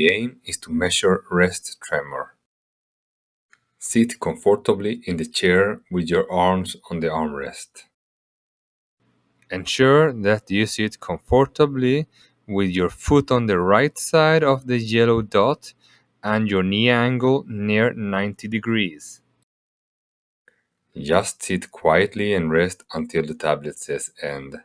The aim is to measure rest tremor. Sit comfortably in the chair with your arms on the armrest. Ensure that you sit comfortably with your foot on the right side of the yellow dot and your knee angle near 90 degrees. Just sit quietly and rest until the tablet says end.